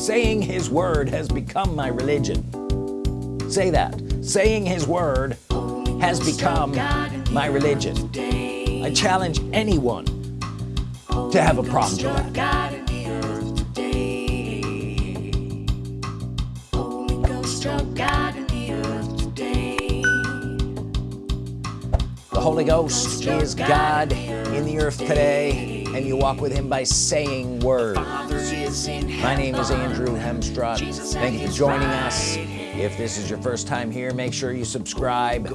saying his word has become my religion. Say that. Saying his word has become my religion. I challenge anyone to have a problem with that. The Holy Ghost is God in the earth today and you walk with him by saying words. My name is Andrew Hemstrut. Thank you for joining us. If this is your first time here make sure you subscribe.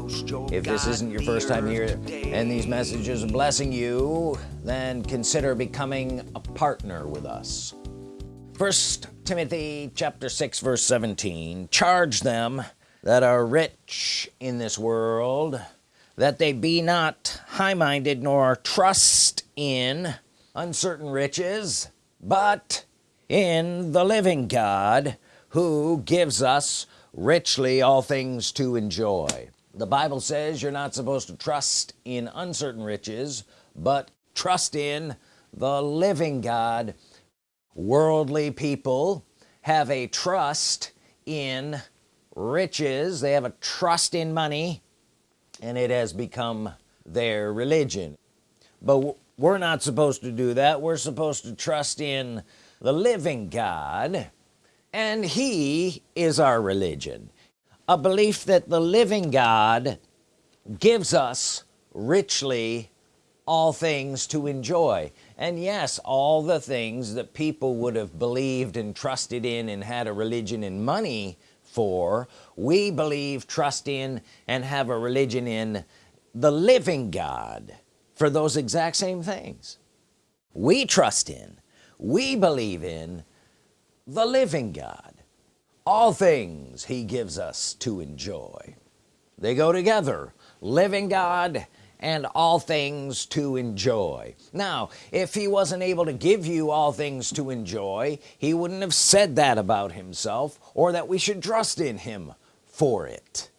If this isn't your first time here and these messages are blessing you then consider becoming a partner with us. First Timothy chapter 6 verse 17 charge them that are rich in this world that they be not high-minded nor trust in uncertain riches but in the living God who gives us richly all things to enjoy. The Bible says you're not supposed to trust in uncertain riches but trust in the living God. Worldly people have a trust in riches. They have a trust in money and it has become their religion. But we're not supposed to do that. We're supposed to trust in the living God and he is our religion. A belief that the living God gives us richly all things to enjoy. And yes all the things that people would have believed and trusted in and had a religion and money for we believe trust in and have a religion in the living God for those exact same things. We trust in we believe in the living God. All things he gives us to enjoy. They go together living God and all things to enjoy. Now if he wasn't able to give you all things to enjoy he wouldn't have said that about himself or that we should trust in him for it.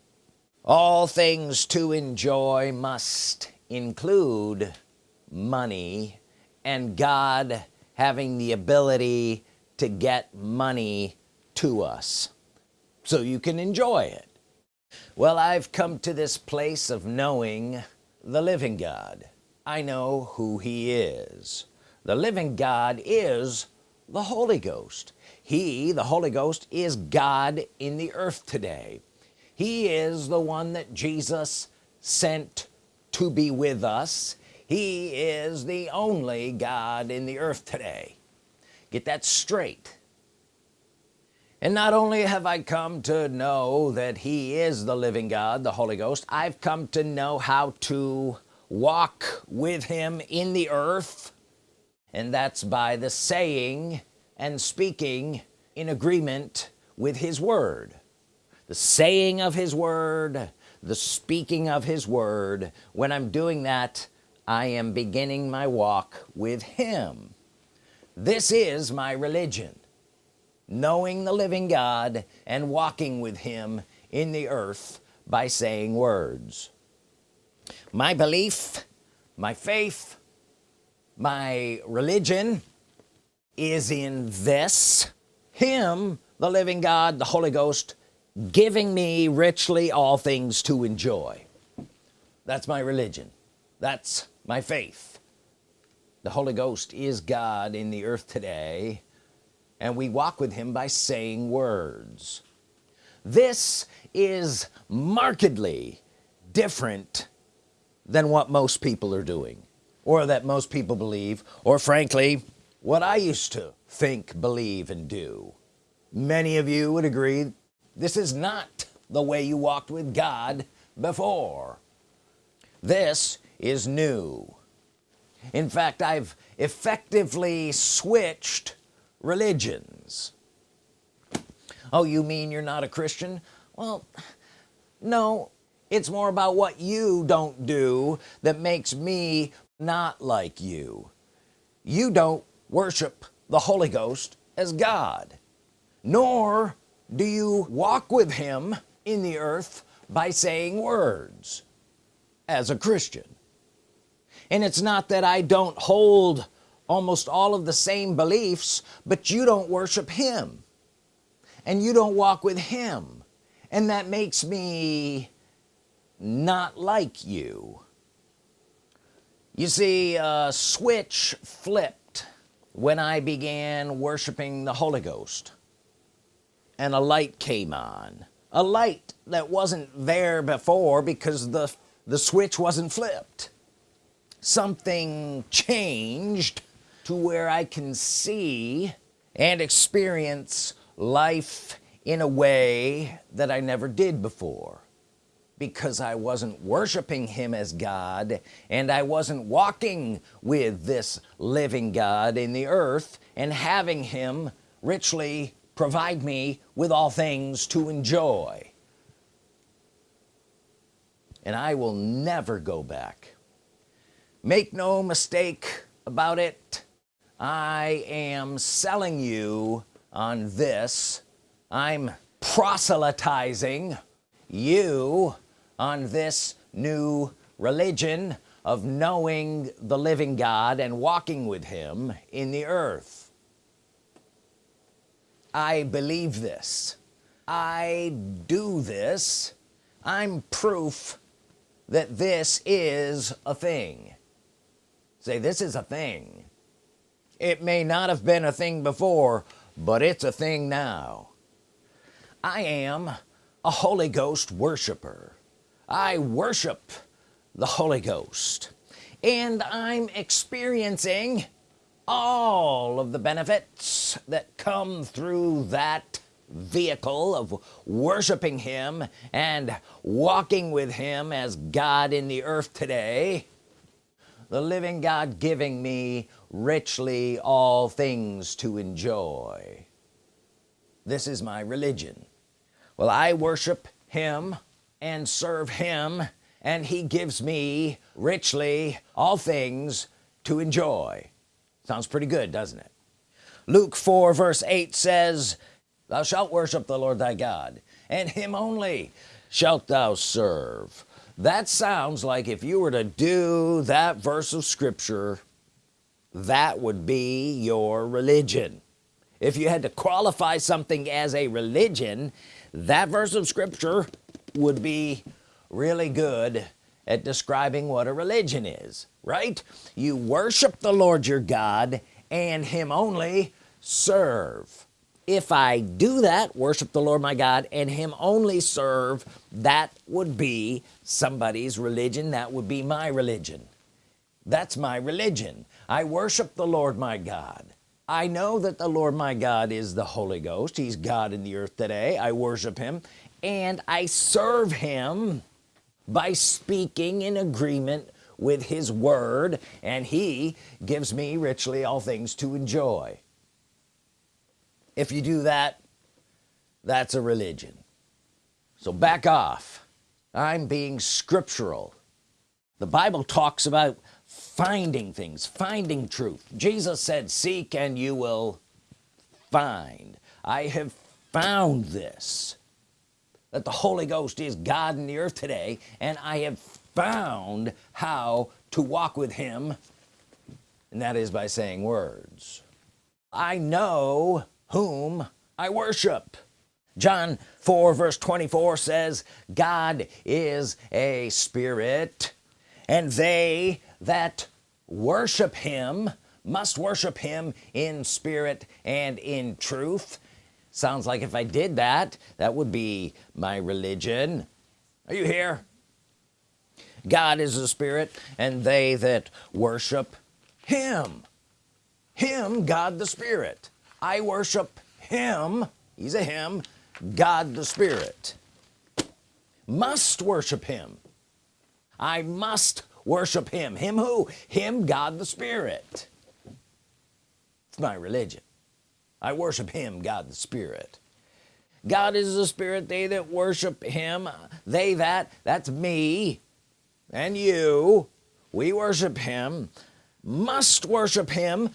All things to enjoy must include money and God having the ability to get money to us so you can enjoy it. Well I've come to this place of knowing the living God. I know who he is. The living God is the Holy Ghost. He the Holy Ghost is God in the earth today. He is the one that Jesus sent to be with us. He is the only God in the earth today. Get that straight. And not only have I come to know that he is the living God the Holy Ghost I've come to know how to walk with him in the earth. And that's by the saying and speaking in agreement with his word. The saying of his word the speaking of his word. When I'm doing that I am beginning my walk with him. This is my religion knowing the living God and walking with him in the earth by saying words. My belief my faith my religion is in this him the living God the Holy Ghost giving me richly all things to enjoy. That's my religion. That's my faith. The Holy Ghost is God in the earth today and we walk with him by saying words. This is markedly different than what most people are doing or that most people believe or frankly what I used to think believe and do. Many of you would agree this is not the way you walked with God before. This is new. In fact I've effectively switched religions. Oh you mean you're not a Christian? Well no. It's more about what you don't do that makes me not like you. You don't worship the Holy Ghost as God nor do you walk with him in the earth by saying words as a Christian? And it's not that I don't hold almost all of the same beliefs but you don't worship him. And you don't walk with him. And that makes me not like you. You see a switch flipped when I began worshiping the Holy Ghost and a light came on. A light that wasn't there before because the the switch wasn't flipped. Something changed to where I can see and experience life in a way that I never did before. Because I wasn't worshiping him as God and I wasn't walking with this living God in the earth and having him richly provide me with all things to enjoy. And I will never go back. Make no mistake about it I am selling you on this. I'm proselytizing you on this new religion of knowing the living God and walking with him in the earth I believe this. I do this. I'm proof that this is a thing. Say this is a thing. It may not have been a thing before but it's a thing now. I am a Holy Ghost worshiper. I worship the Holy Ghost. And I'm experiencing all of the benefits that come through that vehicle of worshiping him and walking with him as God in the earth today. The living God giving me richly all things to enjoy. This is my religion. Well I worship him and serve him and he gives me richly all things to enjoy sounds pretty good doesn't it? Luke 4 verse 8 says thou shalt worship the Lord thy God and him only shalt thou serve. That sounds like if you were to do that verse of Scripture that would be your religion. If you had to qualify something as a religion that verse of Scripture would be really good at describing what a religion is right? You worship the Lord your God and him only serve. If I do that worship the Lord my God and him only serve that would be somebody's religion. That would be my religion. That's my religion. I worship the Lord my God. I know that the Lord my God is the Holy Ghost. He's God in the earth today. I worship him and I serve him by speaking in agreement with his word and he gives me richly all things to enjoy. If you do that that's a religion. So back off. I'm being scriptural. The Bible talks about finding things finding truth. Jesus said seek and you will find. I have found this that the Holy Ghost is God in the earth today and I have found how to walk with him and that is by saying words. I know whom I worship. John 4 verse 24 says God is a spirit and they that worship him must worship him in spirit and in truth sounds like if I did that that would be my religion. Are you here? God is a spirit and they that worship him. Him God the Spirit. I worship him. He's a him. God the Spirit. Must worship him. I must worship him. Him who? Him God the Spirit. It's my religion I worship him God the Spirit. God is the spirit they that worship him they that that's me and you we worship him must worship him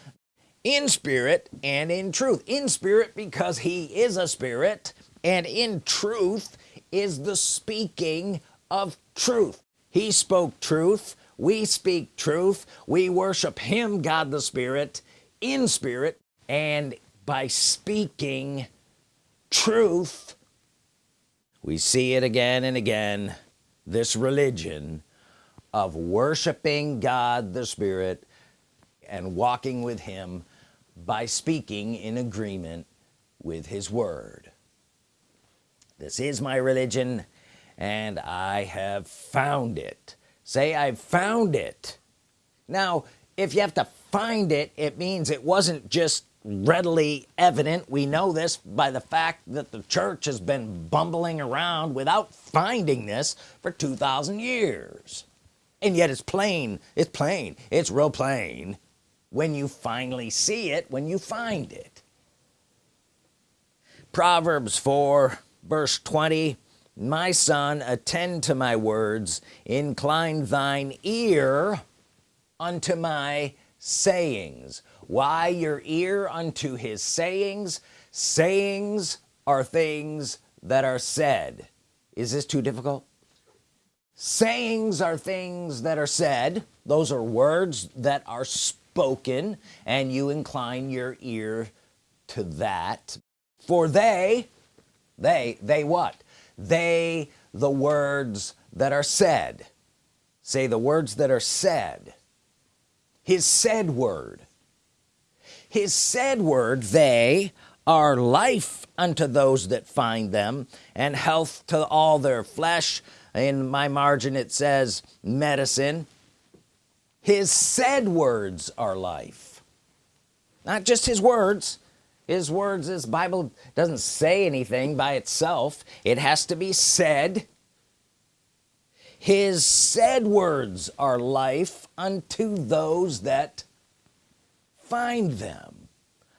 in spirit and in truth. In spirit because he is a spirit and in truth is the speaking of truth. He spoke truth we speak truth we worship him God the Spirit in spirit and by speaking truth. We see it again and again this religion of worshiping God the Spirit and walking with him by speaking in agreement with his word. This is my religion and I have found it. Say I've found it. Now if you have to find it it means it wasn't just readily evident we know this by the fact that the church has been bumbling around without finding this for 2,000 years. And yet it's plain it's plain it's real plain when you finally see it when you find it. Proverbs 4 verse 20 my son attend to my words incline thine ear unto my sayings why your ear unto his sayings? Sayings are things that are said. Is this too difficult? Sayings are things that are said. Those are words that are spoken and you incline your ear to that. For they they they what? They the words that are said. Say the words that are said. His said word his said word they are life unto those that find them and health to all their flesh. In my margin it says medicine. His said words are life. Not just his words. His words his Bible doesn't say anything by itself. It has to be said. His said words are life unto those that find them.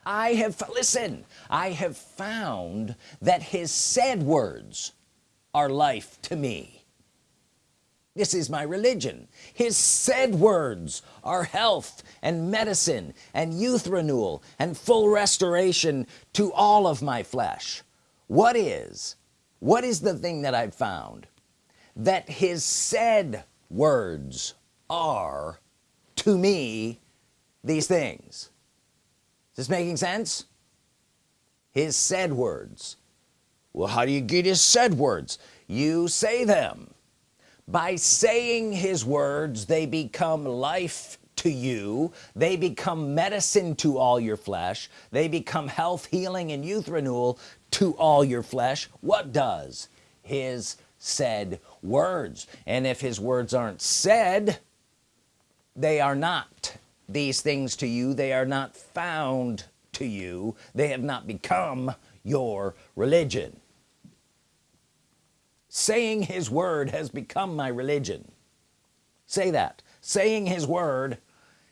I have listen I have found that his said words are life to me. This is my religion. His said words are health and medicine and youth renewal and full restoration to all of my flesh. What is what is the thing that I've found? That his said words are to me these things. Is this making sense? His said words. Well how do you get his said words? You say them. By saying his words they become life to you. They become medicine to all your flesh. They become health healing and youth renewal to all your flesh. What does his said words? And if his words aren't said they are not these things to you. They are not found to you. They have not become your religion. Saying his word has become my religion. Say that. Saying his word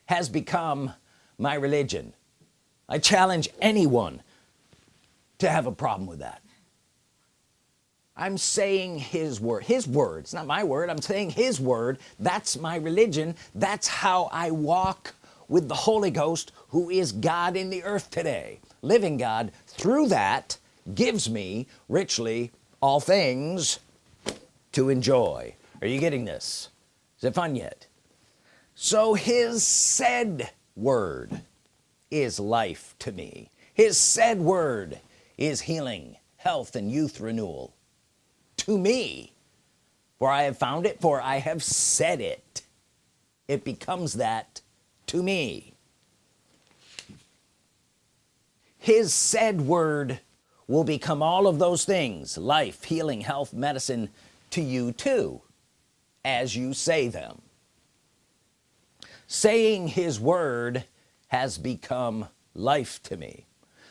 has become my religion. I challenge anyone to have a problem with that. I'm saying his word. His words not my word. I'm saying his word. That's my religion. That's how I walk with the Holy Ghost who is God in the earth today. Living God through that gives me richly all things to enjoy. Are you getting this? Is it fun yet? So his said word is life to me. His said word is healing health and youth renewal to me. For I have found it for I have said it. It becomes that to me. His said word will become all of those things life healing health medicine to you too as you say them. Saying his word has become life to me.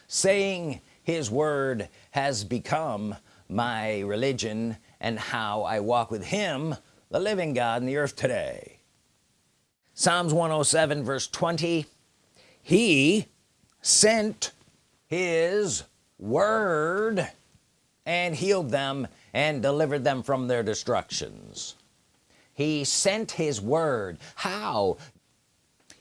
Saying his word has become my religion and how I walk with him the living God in the earth today Psalms 107 verse 20 he sent his word and healed them and delivered them from their destructions. He sent his word. How?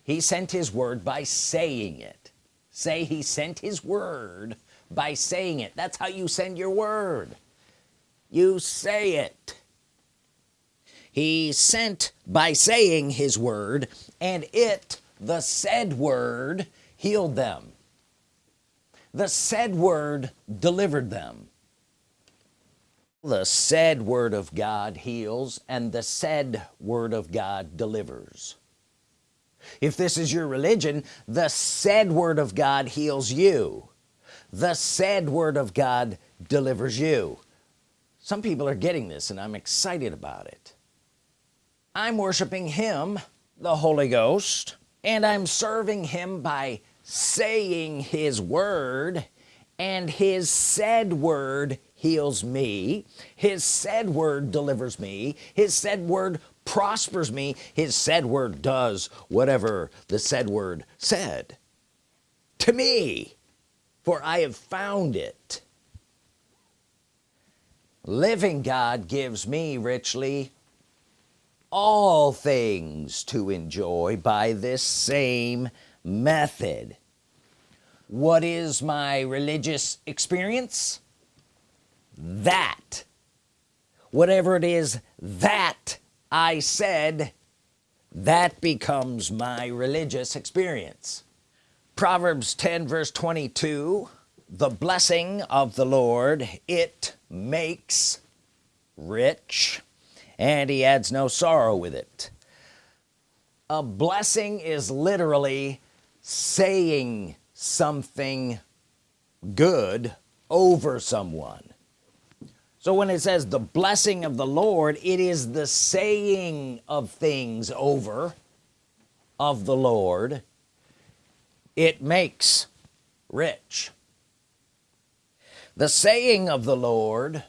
He sent his word by saying it. Say he sent his word by saying it. That's how you send your word. You say it he sent by saying his word and it the said word healed them. The said word delivered them. The said word of God heals and the said word of God delivers. If this is your religion the said word of God heals you. The said word of God delivers you. Some people are getting this and I'm excited about it I'm worshiping him the Holy Ghost and I'm serving him by saying his word and his said word heals me. His said word delivers me. His said word prospers me. His said word does whatever the said word said to me for I have found it. Living God gives me richly all things to enjoy by this same method. What is my religious experience? That. Whatever it is that I said that becomes my religious experience. Proverbs 10 verse 22 the blessing of the Lord it makes rich and he adds no sorrow with it. A blessing is literally saying something good over someone. So when it says the blessing of the Lord it is the saying of things over of the Lord. It makes rich. The saying of the Lord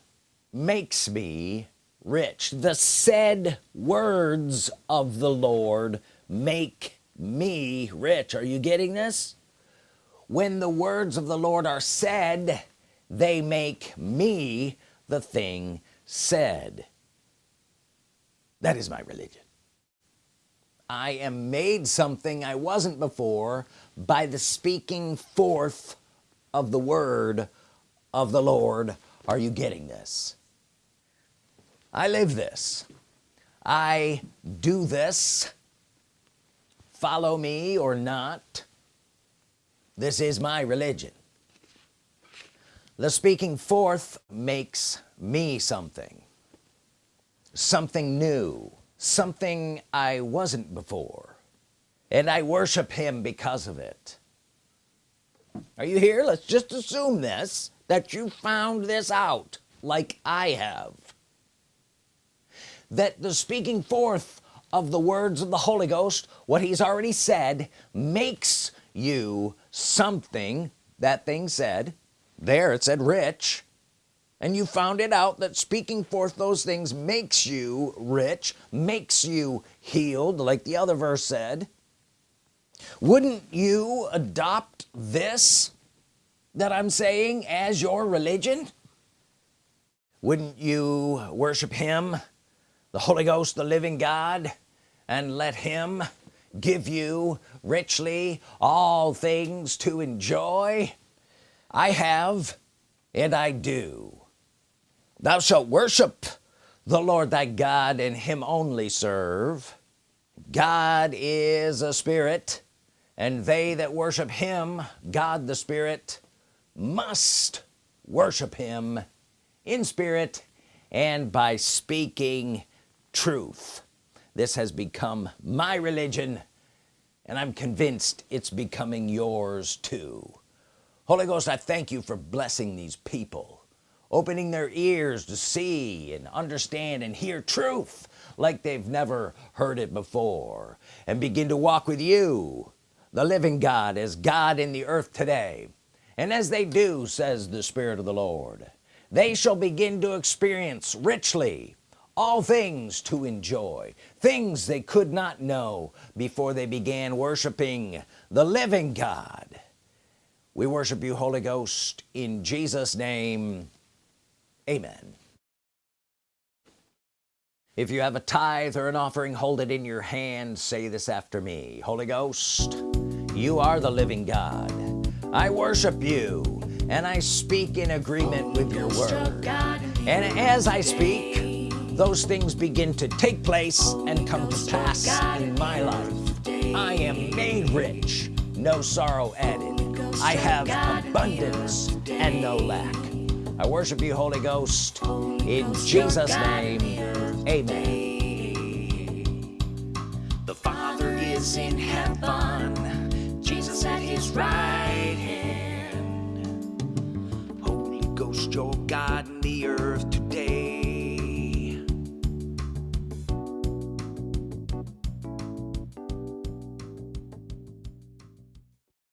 makes me rich. The said words of the Lord make me rich. Are you getting this? When the words of the Lord are said they make me the thing said. That is my religion. I am made something I wasn't before by the speaking forth of the word of the Lord. Are you getting this I live this. I do this. Follow me or not. This is my religion. The speaking forth makes me something. Something new. Something I wasn't before. And I worship him because of it. Are you here? Let's just assume this that you found this out like I have that the speaking forth of the words of the Holy Ghost what he's already said makes you something. That thing said there it said rich and you found it out that speaking forth those things makes you rich makes you healed like the other verse said. Wouldn't you adopt this that I'm saying as your religion? Wouldn't you worship him the Holy Ghost the living God and let him give you richly all things to enjoy. I have and I do. Thou shalt worship the Lord thy God and him only serve. God is a spirit and they that worship him God the Spirit must worship him in spirit and by speaking truth. This has become my religion and I'm convinced it's becoming yours too. Holy Ghost I thank you for blessing these people opening their ears to see and understand and hear truth like they've never heard it before and begin to walk with you the living God as God in the earth today. And as they do says the Spirit of the Lord they shall begin to experience richly all things to enjoy things they could not know before they began worshiping the living God. We worship you Holy Ghost in Jesus name. Amen. If you have a tithe or an offering hold it in your hand. Say this after me. Holy Ghost you are the living God. I worship you and I speak in agreement with your word. And as I speak those things begin to take place and come to pass in my life I am made rich no sorrow added I have abundance and no lack I worship you Holy Ghost in Jesus name amen The Father is in heaven, Jesus at his right hand. Holy Ghost, your God in the earth.